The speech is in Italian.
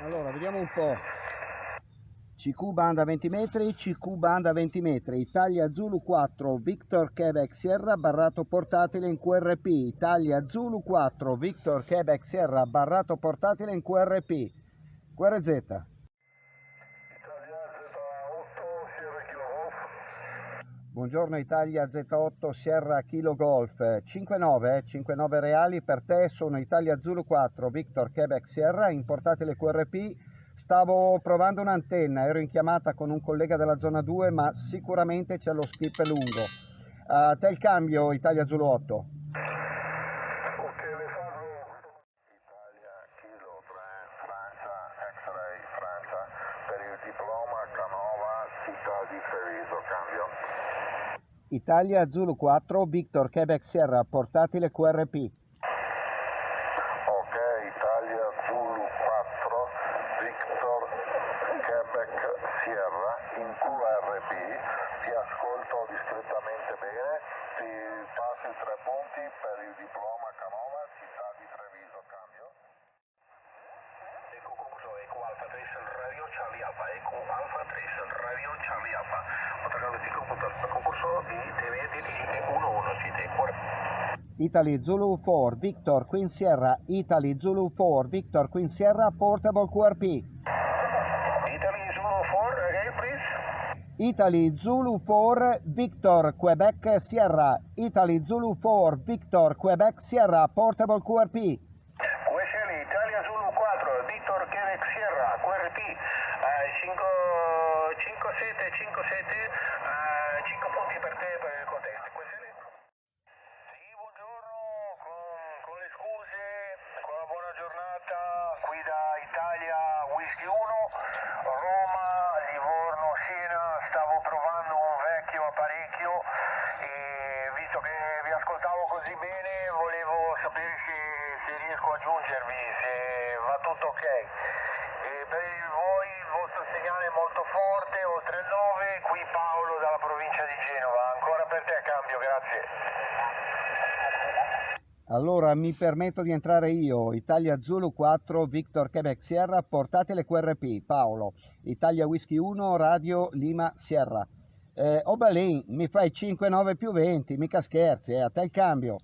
Allora, vediamo un po'. CQ banda 20 metri, CQ banda 20 metri, Italia Zulu 4, Victor Quebec Sierra, barrato portatile in QRP, Italia Zulu 4, Victor Quebec Sierra, barrato portatile in QRP, QRZ. Italia Z8 Sierra Kilo Golf. Buongiorno Italia Z8 Sierra Kilo Golf 59, eh, 59 reali per te, sono Italia Zulu 4 Victor Quebec Sierra, importatele QRP, stavo provando un'antenna, ero in chiamata con un collega della zona 2 ma sicuramente c'è lo skip lungo. A te il cambio Italia Zulu 8. Ok, le farò. Italia Kilo 3 Francia X-Ray Francia per il diploma Canova città di Treviso cambio. Italia Zulu 4 Victor Quebec Sierra, portatile QRP. Ok, Italia Zulu 4 Victor Quebec Sierra in QRP. Ti ascolto discretamente bene. Ti passo i tre punti per il diploma Canova città di Treviso cambio. Eco concluso Eco Alfa 3 Radio Charlie Alfa Eco Alfa 3 Radio Charlie Alfa tiga putar concurso di TV di digite 11 CT 40 Italy Zulu 4 Victor Queen Sierra, Italy Zulu 4 Victor Queen Sierra, portable QRP. Italy Zulu 4 again please Italy Zulu 4 Victor Quebec Sierra, Italy Zulu 4 Victor Quebec Sierra, portable QRP. QSL Italia Zulu 4 Victor Quebec Sierra. QRP eh, 5 5 7 5 7 eh, 5 punti per te per il contesto QSL Sì, buongiorno, con, con le scuse, con la buona giornata, qui da Italia Whisky 1, sapere se, se riesco a aggiungervi, se va tutto ok. E per voi il vostro segnale è molto forte, oltre il 9, qui Paolo dalla provincia di Genova, ancora per te cambio, grazie. Allora mi permetto di entrare io, Italia Zulu 4 Victor Quebec Sierra, portatile QRP, Paolo, Italia Whisky 1 Radio Lima Sierra. Eh, Obalin, mi fai 5, 9 più 20, mica scherzi, eh, a te il cambio.